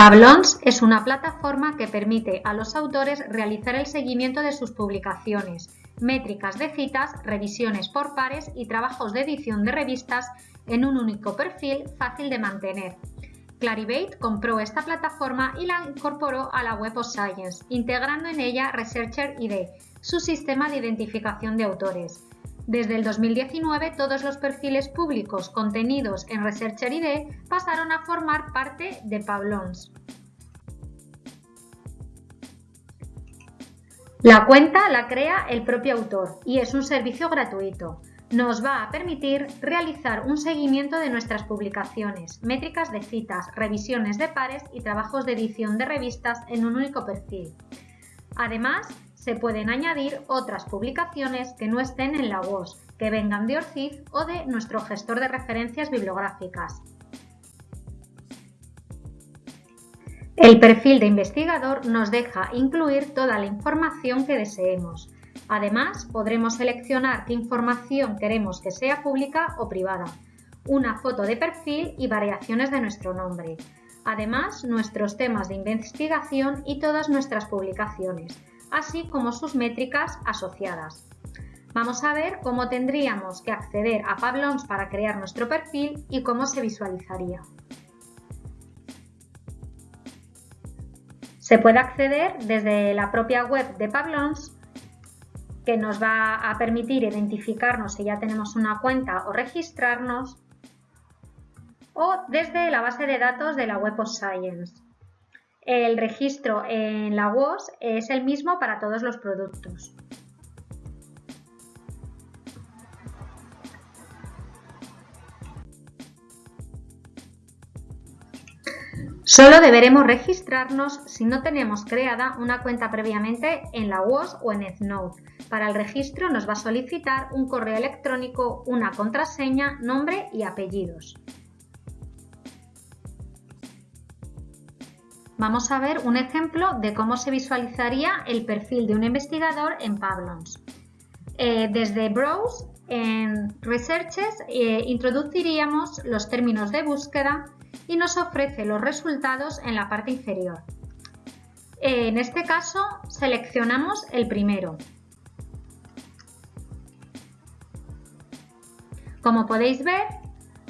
Pablons es una plataforma que permite a los autores realizar el seguimiento de sus publicaciones, métricas de citas, revisiones por pares y trabajos de edición de revistas en un único perfil fácil de mantener. Clarivate compró esta plataforma y la incorporó a la Web of Science, integrando en ella Researcher ID, su sistema de identificación de autores. Desde el 2019, todos los perfiles públicos contenidos en Researcher ID pasaron a formar parte de Pablons. La cuenta la crea el propio autor y es un servicio gratuito. Nos va a permitir realizar un seguimiento de nuestras publicaciones, métricas de citas, revisiones de pares y trabajos de edición de revistas en un único perfil. Además, se pueden añadir otras publicaciones que no estén en la WOS, que vengan de ORCID o de nuestro gestor de referencias bibliográficas. El perfil de investigador nos deja incluir toda la información que deseemos. Además, podremos seleccionar qué información queremos que sea pública o privada, una foto de perfil y variaciones de nuestro nombre. Además, nuestros temas de investigación y todas nuestras publicaciones, así como sus métricas asociadas. Vamos a ver cómo tendríamos que acceder a Pablons para crear nuestro perfil y cómo se visualizaría. Se puede acceder desde la propia web de Pablons que nos va a permitir identificarnos si ya tenemos una cuenta o registrarnos o desde la base de datos de la Web of Science. El registro en la WOS es el mismo para todos los productos. Solo deberemos registrarnos si no tenemos creada una cuenta previamente en la WOS o en EthNote. Para el registro nos va a solicitar un correo electrónico, una contraseña, nombre y apellidos. Vamos a ver un ejemplo de cómo se visualizaría el perfil de un investigador en Pablons. Eh, desde Browse, en Researches, eh, introduciríamos los términos de búsqueda y nos ofrece los resultados en la parte inferior. En este caso, seleccionamos el primero. Como podéis ver,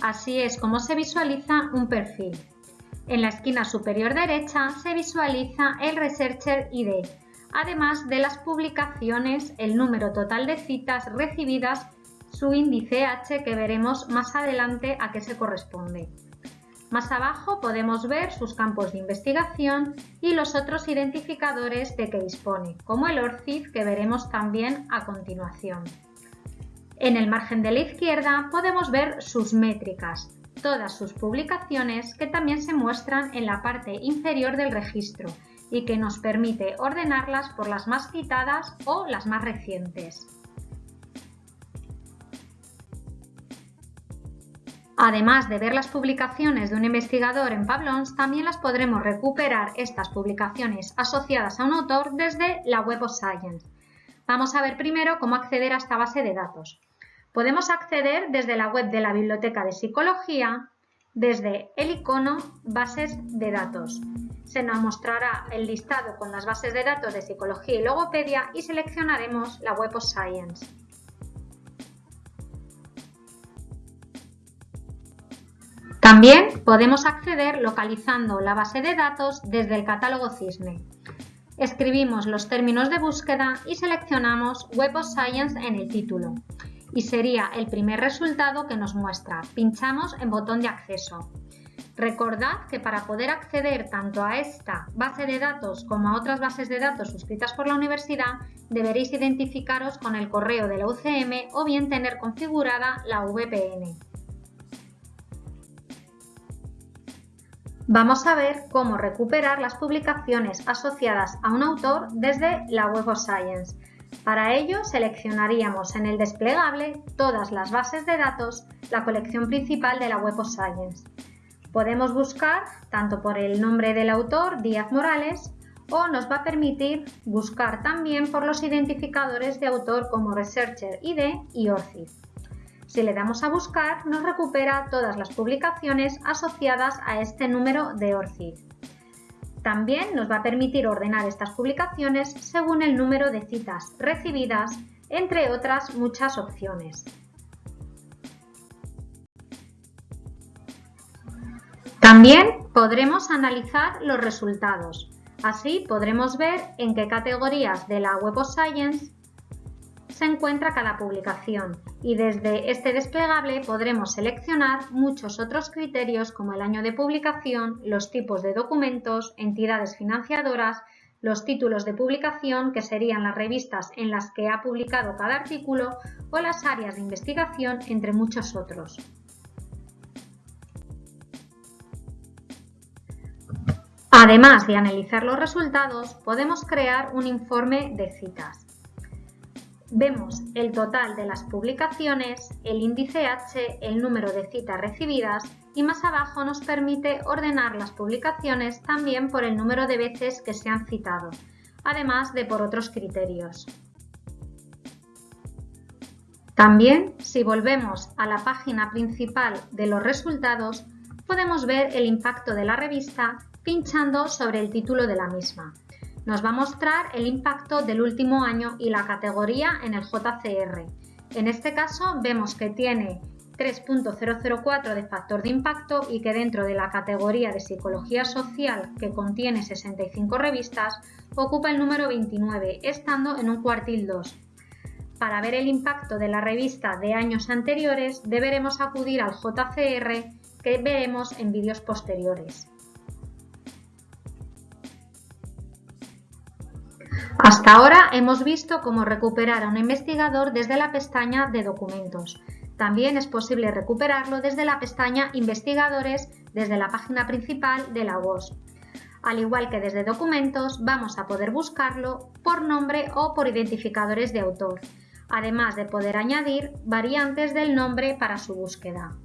así es como se visualiza un perfil. En la esquina superior derecha se visualiza el Researcher ID, además de las publicaciones, el número total de citas recibidas, su índice H que veremos más adelante a qué se corresponde. Más abajo podemos ver sus campos de investigación y los otros identificadores de que dispone, como el ORCID que veremos también a continuación. En el margen de la izquierda podemos ver sus métricas, todas sus publicaciones que también se muestran en la parte inferior del registro y que nos permite ordenarlas por las más citadas o las más recientes. Además de ver las publicaciones de un investigador en Pablons, también las podremos recuperar estas publicaciones asociadas a un autor desde la Web of Science. Vamos a ver primero cómo acceder a esta base de datos. Podemos acceder desde la web de la Biblioteca de Psicología, desde el icono Bases de datos. Se nos mostrará el listado con las bases de datos de Psicología y Logopedia y seleccionaremos la Web of Science. También podemos acceder localizando la base de datos desde el catálogo Cisne. Escribimos los términos de búsqueda y seleccionamos Web of Science en el título y sería el primer resultado que nos muestra. Pinchamos en botón de acceso. Recordad que para poder acceder tanto a esta base de datos como a otras bases de datos suscritas por la universidad, deberéis identificaros con el correo de la UCM o bien tener configurada la VPN. Vamos a ver cómo recuperar las publicaciones asociadas a un autor desde la Web of Science. Para ello seleccionaríamos en el desplegable todas las bases de datos, la colección principal de la Web of Science. Podemos buscar tanto por el nombre del autor, Díaz Morales, o nos va a permitir buscar también por los identificadores de autor como Researcher ID y ORCID. Si le damos a buscar, nos recupera todas las publicaciones asociadas a este número de ORCID. También nos va a permitir ordenar estas publicaciones según el número de citas recibidas, entre otras muchas opciones. También podremos analizar los resultados. Así podremos ver en qué categorías de la Web of Science se encuentra cada publicación y desde este desplegable podremos seleccionar muchos otros criterios como el año de publicación, los tipos de documentos, entidades financiadoras, los títulos de publicación, que serían las revistas en las que ha publicado cada artículo, o las áreas de investigación, entre muchos otros. Además de analizar los resultados, podemos crear un informe de citas. Vemos el total de las publicaciones, el índice H, el número de citas recibidas y más abajo nos permite ordenar las publicaciones también por el número de veces que se han citado, además de por otros criterios. También, si volvemos a la página principal de los resultados, podemos ver el impacto de la revista pinchando sobre el título de la misma. Nos va a mostrar el impacto del último año y la categoría en el JCR. En este caso vemos que tiene 3.004 de factor de impacto y que dentro de la categoría de psicología social que contiene 65 revistas ocupa el número 29, estando en un cuartil 2. Para ver el impacto de la revista de años anteriores deberemos acudir al JCR que veremos en vídeos posteriores. Hasta ahora hemos visto cómo recuperar a un investigador desde la pestaña de documentos. También es posible recuperarlo desde la pestaña Investigadores desde la página principal de la WOS. Al igual que desde documentos, vamos a poder buscarlo por nombre o por identificadores de autor, además de poder añadir variantes del nombre para su búsqueda.